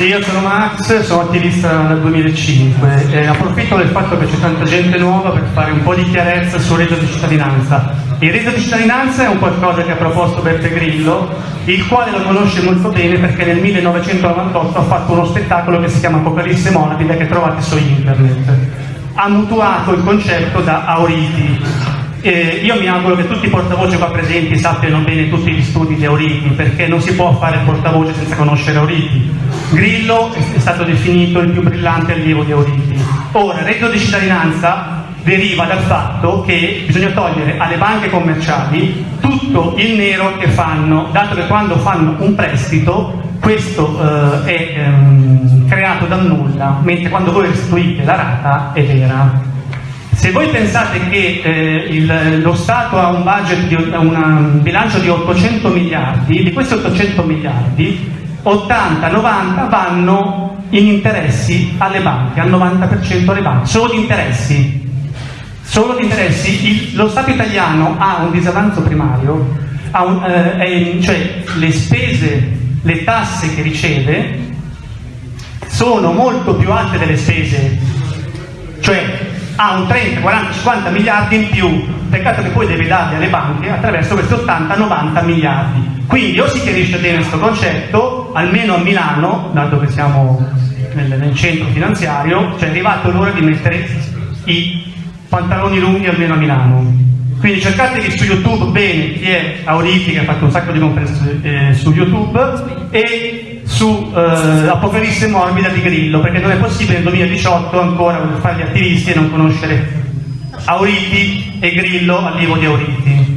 Io sono Max, sono attivista dal 2005 e approfitto del fatto che c'è tanta gente nuova per fare un po' di chiarezza sul reddito di cittadinanza. Il reddito di cittadinanza è un qualcosa che ha proposto Beppe Grillo, il quale lo conosce molto bene perché nel 1998 ha fatto uno spettacolo che si chiama Apocalisse Morbida che trovate su internet. Ha mutuato il concetto da Auriti, eh, io mi auguro che tutti i portavoce qua presenti sappiano bene tutti gli studi di Auriti, perché non si può fare portavoce senza conoscere Auriti. Grillo è stato definito il più brillante allievo di Auriti. Ora, il reddito di cittadinanza deriva dal fatto che bisogna togliere alle banche commerciali tutto il nero che fanno, dato che quando fanno un prestito questo eh, è ehm, creato dal nulla, mentre quando voi restituite la rata è vera. Se voi pensate che eh, il, lo Stato ha un, di, un bilancio di 800 miliardi, di questi 800 miliardi 80-90 vanno in interessi alle banche, al 90% alle banche, solo di interessi. Solo di interessi. Il, lo Stato italiano ha un disavanzo primario, un, eh, cioè le spese, le tasse che riceve sono molto più alte delle spese, cioè ha un 30, 40, 50 miliardi in più, peccato che poi deve darli alle banche attraverso questi 80-90 miliardi. Quindi o si chiarisce bene questo concetto, almeno a Milano, dato che siamo nel, nel centro finanziario, cioè è arrivato l'ora di mettere i pantaloni lunghi almeno a Milano. Quindi cercatevi su YouTube bene chi è Auriti che ha fatto un sacco di conferenze eh, su YouTube e su eh, Apocalisse morbida di Grillo, perché non è possibile nel 2018 ancora fare gli attivisti e non conoscere Auriti e Grillo allievo di Auriti.